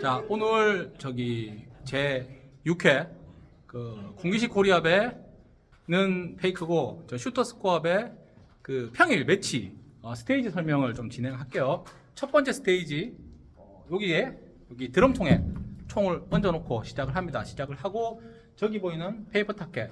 자 오늘 저기 제 6회 그 군기식 코리아배는 페이크고 저 슈터 스코어배 그 평일 매치 어, 스테이지 설명을 좀 진행할게요. 첫 번째 스테이지 어, 여기에 여기 드럼통에 총을 얹어놓고 시작을 합니다. 시작을 하고 저기 보이는 페이퍼 타켓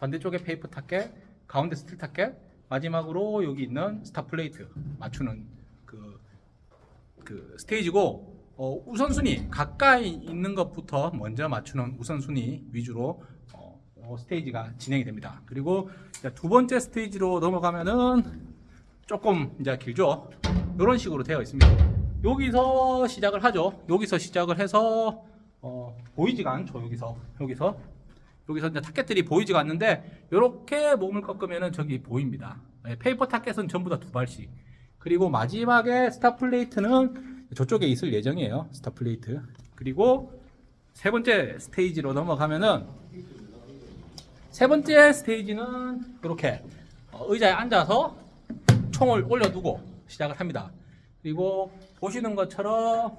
반대쪽에 페이퍼 타켓 가운데 스틸 타켓 마지막으로 여기 있는 스타 플레이트 맞추는 그, 그 스테이지고 어, 우선순위 가까이 있는 것부터 먼저 맞추는 우선순위 위주로 어, 어, 스테이지가 진행이 됩니다. 그리고 두 번째 스테이지로 넘어가면은 조금 이제 길죠. 이런 식으로 되어 있습니다. 여기서 시작을 하죠. 여기서 시작을 해서 어, 보이지가 않죠. 여기서 여기서 여기서 이제 target들이 보이지가 않는데 이렇게 몸을 꺾으면은 저기 보입니다. 네, 페이퍼 타켓은 전부 다 두 발씩. 그리고 마지막에 stop plate는 저쪽에 있을 예정이에요. stop plate. 그리고 세 번째 스테이지로 넘어가면은 세 번째 스테이지는 이렇게 어, 의자에 앉아서 총을 올려두고 시작을 합니다. 그리고 보시는 것처럼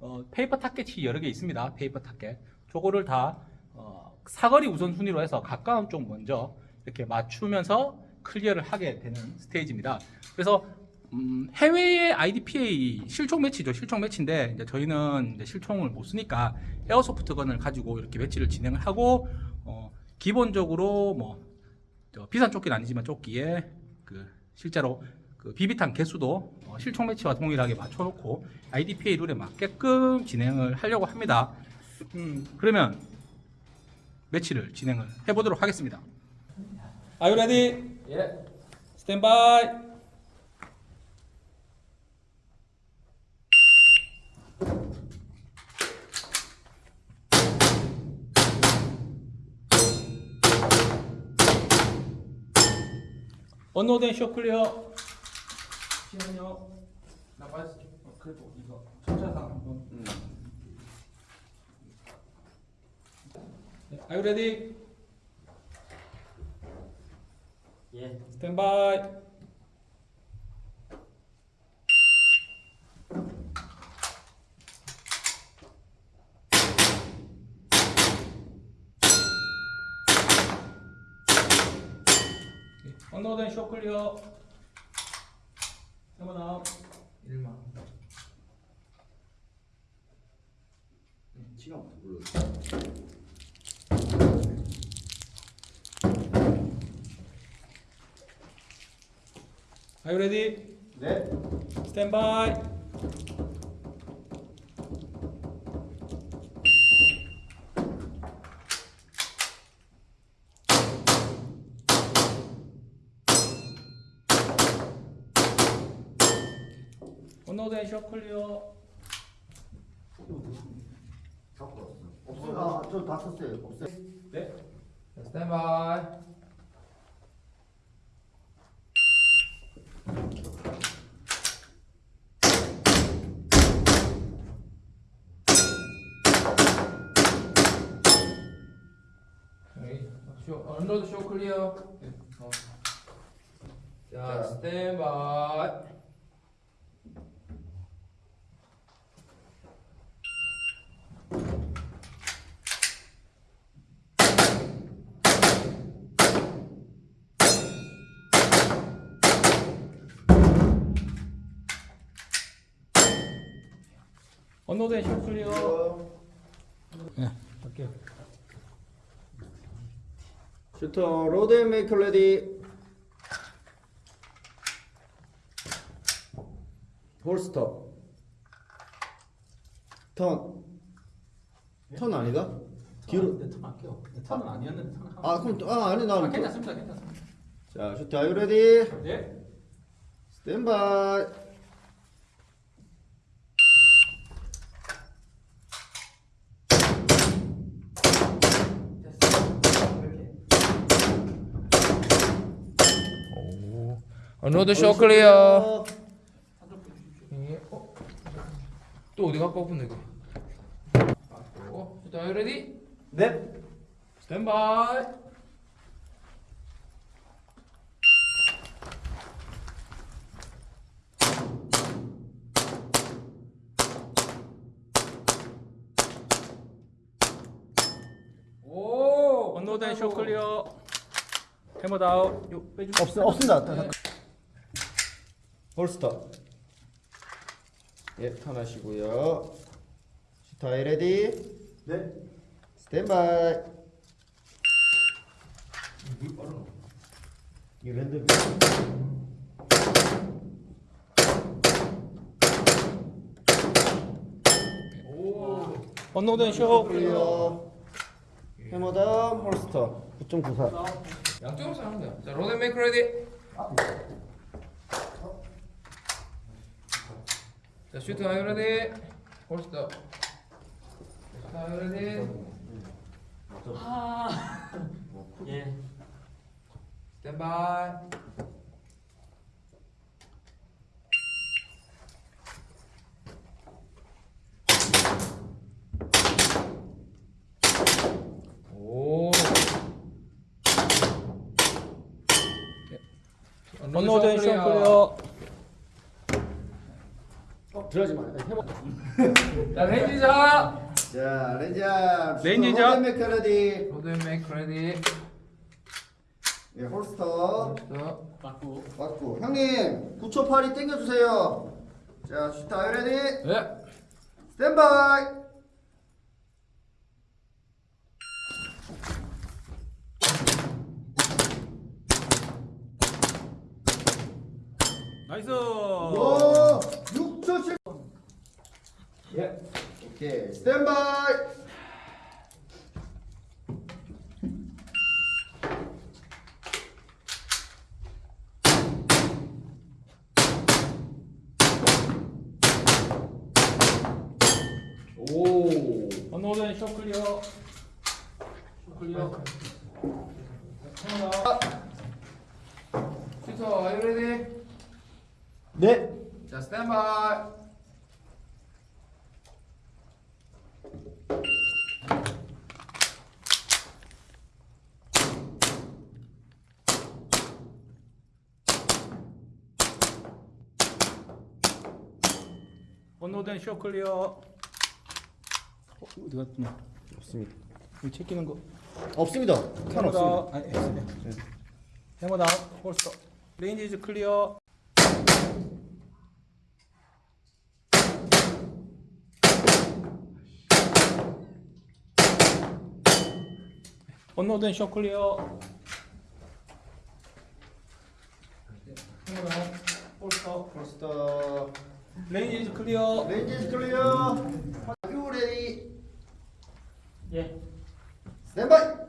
어, 페이퍼 타켓이 여러 개 있습니다. paper target. 저거를 다 어, 사거리 우선순위로 해서 가까운 쪽 먼저 이렇게 맞추면서 클리어를 하게 되는 스테이지입니다. 그래서 음, 해외의 IDPA 실총 매치죠. 실총 매치인데 이제 저희는 이제 실총을 못 쓰니까 에어소프트건을 가지고 이렇게 매치를 진행을 하고 어, 기본적으로 뭐저 비싼 조끼는 아니지만 조끼에 그 실제로 그 비비탄 개수도 어, 실총 매치와 동일하게 맞춰놓고 IDPA 룰에 맞게끔 진행을 하려고 합니다. 음, 그러면 매치를 진행을 해보도록 하겠습니다. Are you ready? 예. Stand by. 언노된 쇼 클리어. 잠시만요. 나 빠졌어. 어, 그래도 이거 청차상 한번. 네, Are you ready? 예. Stand by. 언노된 쇼 클리어. 세번 아웃. 1만. 시간부터 불러. Are you ready? 네. Stand by. 쇼 클리어. 없어요. 아, 저다 썼어요. 없어요. 네. 스탠바이. 쇼, 언로드 쇼 클리어. 어. 자, 스탠바이. 쇼 클리어. 네, 할게요. Shooter load make ready. Holster. 턴. 턴 아니다? 뒤로. 네, 턴 할게요. 네, 턴은 아니었는데 턴. 아, 그럼 또- 아, 아니 아, 나는. 괜찮습니다, 괜찮습니다. 자, shooter are you ready. 네. Stand by. 로드 쇼 클리어. 예. 어? 또 어디 갖고 오픈데 이거? 어? 일단 레디? 네. 스탠바이. 오! 언노덴 쇼 클리어. 해머 다운. 없어 없습니다. 네. 홀스터. 예, 턴하시고요. 슈타이 레디. 네. 스탠바이. 이 랜덤. 오. 언로드 앤쇼. 클리어. Hammer down holster 9.94. 양쪽으로 사는 거야. 자, load make ready. 자, shooter are you ready. Holster. Shooter are you ready. 예. Stand by. 오. 언로드 앤쇼 클리어. 어, 들어가지 마. 해머. 자, 렌지자. 자, 렌자. 렌지자. 메커레디 로드 메이크 레디. 예, 홀스터. 홀스터. 맞고. 맞고. 형님, 9초 팔이 당겨주세요. 자, 슈타 레디. 네. 스탠바이. 나이스. 오, 6초 7. 예. 오케이. 스탠바이. 오. 언로드 앤쇼 클리어. 쇼 클리 네. 언로드 앤쇼 클리어. 어, 어디 갔냐? 없습니다. 이 체키는 거. 없습니다. 칸 없습니다. 아니, S네. 해머 다운. 홀스터. 레인지 이즈 클리어. 언로드 앤쇼 클리어. 해머 다운. 홀스터. 홀스터. 레인지 이즈 클리어. 렌즈 클리어. 유 레디. 예. 스탠바이.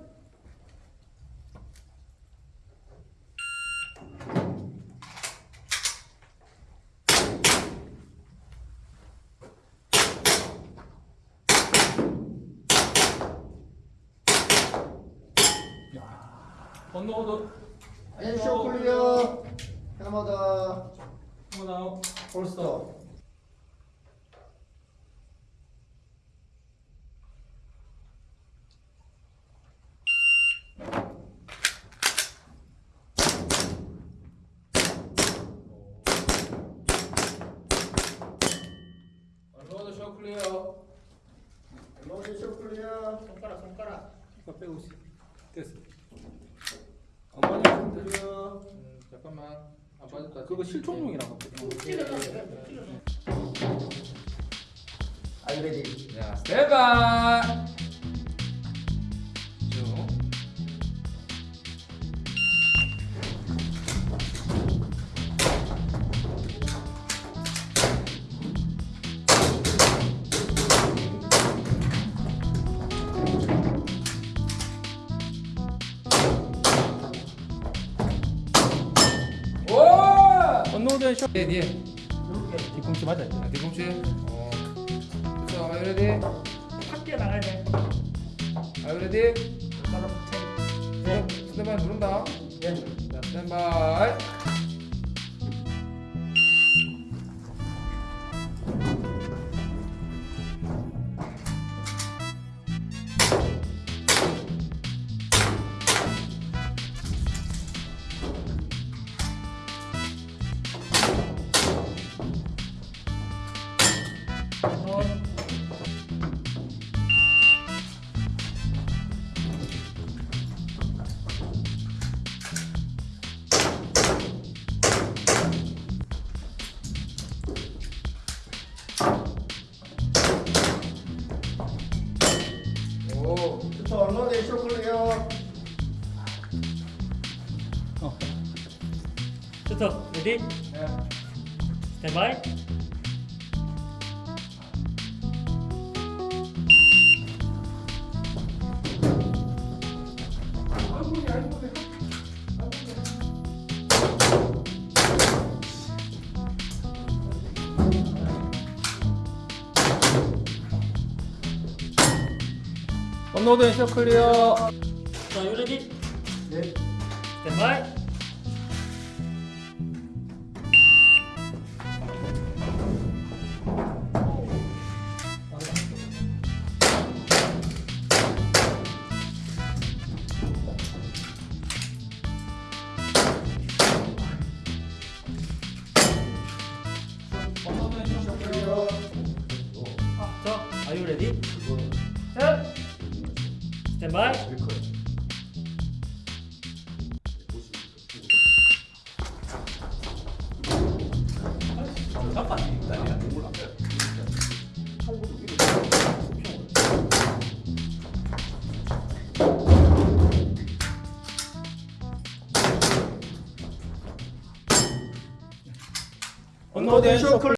언로드. 앤쇼 클리어. 해머 다운. 홀스터. 로드 쇼 클리어. 앤쇼 클리어. 손가락 손가락. 이거 빼고 있어. 됐어. 어머니 클리어. 음, 잠깐만. 안 빠졌다. 그거 실총용이라고. 아이 레디. 자, 스탠바이. 네, 네. 뒤꿈치 맞아. 자, 뒤꿈치. 어. 자, are you ready? 밖에 나가야 돼. You ready? 스탠바이 누른다. 예. 자, 스탠바이. torno de chocolate. Oh. So, so, ready? Yeah. Stand by. 喉に食料。 자, 요리 기. 네. 네. 대한 쇼크를